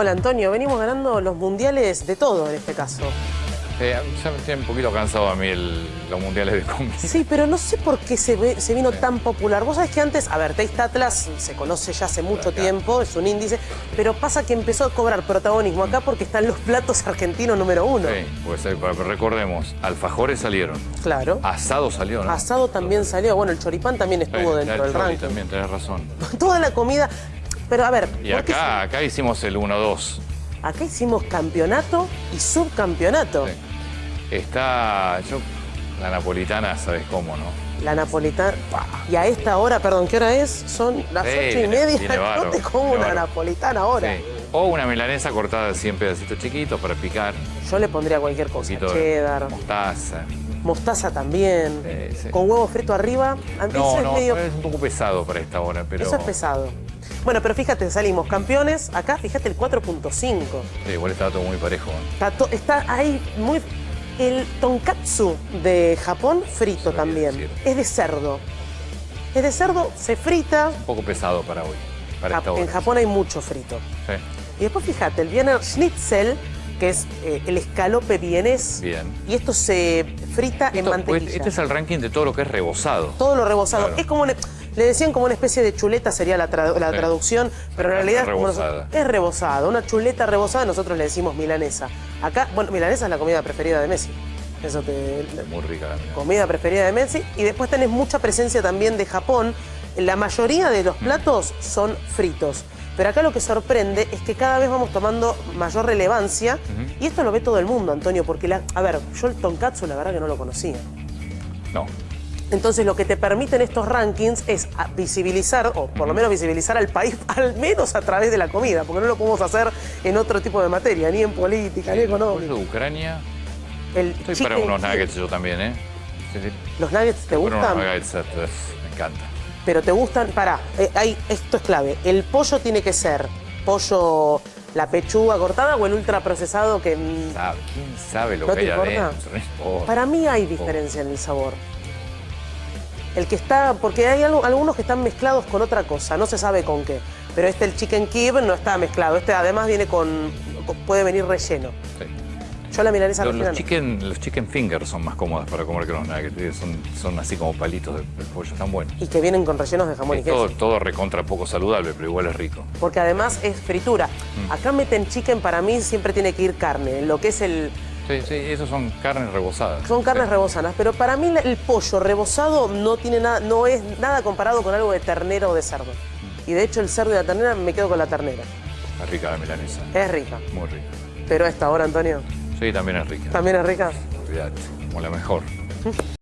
Hola Antonio, venimos ganando los mundiales de todo en este caso. Eh, ya me tiene un poquito cansado a mí el- los mundiales de comida. Sí, pero no sé por qué se, ve- se vino tan popular. Vos sabés que antes, a ver, Taste Atlas se conoce ya hace mucho tiempo, es un índice, pero pasa que empezó a cobrar protagonismo acá porque están los platos argentinos número uno. Sí, pues eh, recordemos, alfajores salieron, Claro. asado salió, ¿no? Asado también salió, bueno, el choripán también Sí, estuvo dentro el del ranking. también, tenés razón. Toda la comida, pero a ver, Y ¿por qué acá, acá hicimos el 1-2. Acá hicimos campeonato y subcampeonato. Sí. Está, yo, la napolitana, ¿sabes cómo, no? La napolitana. Y a esta hora, perdón, ¿qué hora es? Son las Sí, ocho y media. viene no bárbaro, te como una napolitana ahora. Sí. O una milanesa cortada en pedacitos chiquitos para picar. Yo le pondría cualquier Un cosa. de Cheddar, mostaza. Mostaza también. Sí. Con huevo frito arriba. No, eso no, es medio. es un poco pesado para esta hora, pero... Eso es pesado. Bueno, pero fíjate, salimos campeones. Acá, fíjate, el 4.5. Sí, igual estaba todo muy parejo. Está, to- está ahí muy... El tonkatsu de Japón frito también. decir. Es de cerdo. Es de cerdo, se frita. Un poco pesado para hoy, para esta hora. en Japón hay mucho frito. Sí, Y después fíjate, el Wiener Schnitzel, que es eh, el escalope vienés. bien. Y esto se frita en Esto- mantequilla. pues, este es el ranking de todo lo que es rebozado. Todo lo rebozado. Claro. Es como una- le decían como una especie de chuleta sería la, tra- la Sí. traducción, pero en realidad es rebozada. es rebozada. Una chuleta rebozada nosotros le decimos milanesa. Acá, bueno, milanesa es la comida preferida de Messi. Eso te... Muy rica la milanesa. comida preferida de Messi. Y después tenés mucha presencia también de Japón. La mayoría de los platos son fritos. Pero acá lo que sorprende es que cada vez vamos tomando mayor relevancia. Y esto lo ve todo el mundo, Antonio, porque, la, a ver, yo el tonkatsu la verdad que no lo conocía. No, Entonces lo que te permiten estos rankings es a- visibilizar, o por lo menos visibilizar al país, al menos a través de la comida, porque no lo podemos hacer en otro tipo de materia, ni en política, ni económica. de Ucrania. El Estoy para unos nuggets yo también, ¿eh? Sí, sí. ¿Los nuggets te Para unos gustan? nuggets, eh, me encanta. Pero te gustan, pará, eh, hay- esto es clave. El pollo tiene que ser pollo, la pechuga cortada o el ultraprocesado que... mm, Sabe- ¿Quién sabe lo ¿No que hay adentro? Para mí hay diferencia en el sabor. El que está, porque hay algo- algunos que están mezclados con otra cosa, no se sabe con qué. Pero este, el chicken kib, no está mezclado. Este además viene con, con- puede venir relleno. Sí. Yo la milanesa Los, los chicken, los chicken fingers son más cómodos para comer que los nuggets. ¿eh? Son, son así como palitos de, de pollo, están buenos. Y que vienen con rellenos de jamón y Es queso. todo, todo recontra poco saludable, pero igual es rico. Porque además es fritura. Mm. Acá meten chicken, para mí siempre tiene que ir carne. Lo que es el, Sí, sí, esos son carnes rebozadas. Son carnes Sí. rebozanas, pero para mí el pollo rebozado no tiene nada, no es nada comparado con algo de ternera o de cerdo. Y de hecho el cerdo y la ternera me quedo con la ternera. Es rica la milanesa. Es rica. Muy rica. Pero a esta hora, Antonio, Sí, también es rica. también es rica. Olvídate, como la mejor.